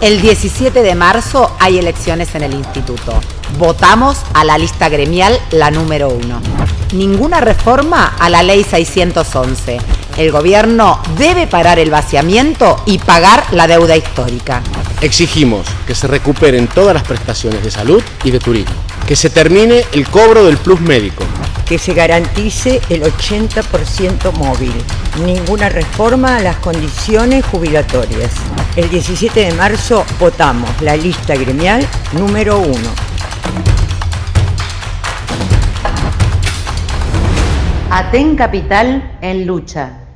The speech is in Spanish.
El 17 de marzo hay elecciones en el instituto. Votamos a la lista gremial la número uno. Ninguna reforma a la ley 611. El gobierno debe parar el vaciamiento y pagar la deuda histórica. Exigimos que se recuperen todas las prestaciones de salud y de turismo. Que se termine el cobro del plus médico. Que se garantice el 80% móvil. Ninguna reforma a las condiciones jubilatorias. El 17 de marzo votamos la lista gremial número uno. Aten Capital en lucha.